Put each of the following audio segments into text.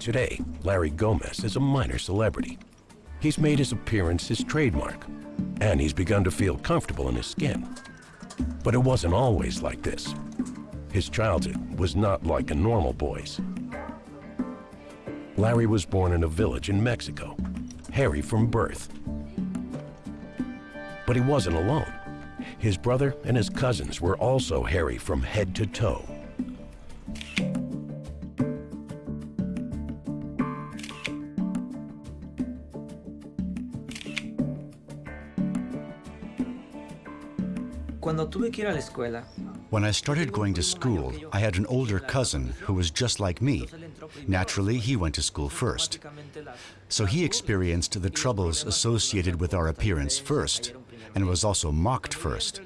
Today, Larry Gomez is a minor celebrity. He's made his appearance his trademark, and he's begun to feel comfortable in his skin. But it wasn't always like this. His childhood was not like a normal boy's. Larry was born in a village in Mexico, hairy from birth. But he wasn't alone. His brother and his cousins were also hairy from head to toe. Cuando tuve que ir a la escuela, When I started going to school, I had an older cousin who was just like me. Naturally, he went to school first. So he experienced the troubles associated with our appearance first, and was also mocked first.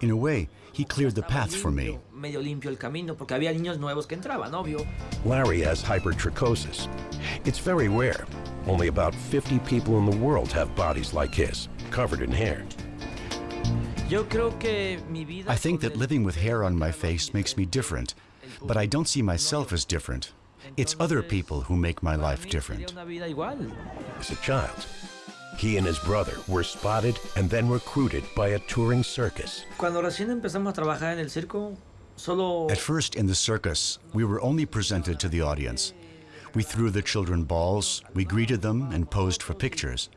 In a way, he cleared the path for me. medio limpio el camino porque había niños nuevos que entraban, obvio. Larry has hypertrichosis. It's very rare. Only about 50 people in the world have bodies like his, covered in hair. I think that living with hair on my face makes me different, but I don't see myself as different. It's other people who make my life different. una vida igual. As a child, he and his brother were spotted and then recruited by a touring circus. Cuando recién empezamos a trabajar en el circo, solo At first, in the circus, we were only presented to the audience. We threw the children balls, we greeted them, and posed for pictures.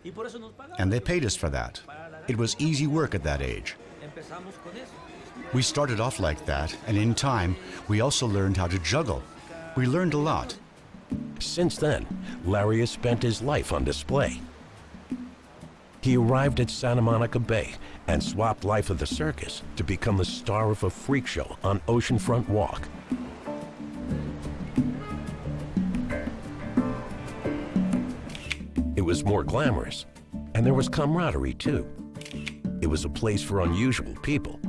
And they paid us for that. It was easy work at that age. We started off like that, and in time, we also learned how to juggle. We learned a lot. Since then, Larry has spent his life on display. He arrived at Santa Monica Bay and swapped life of the circus to become the star of a freak show on Oceanfront Walk. Was more glamorous, and there was camaraderie too. It was a place for unusual people,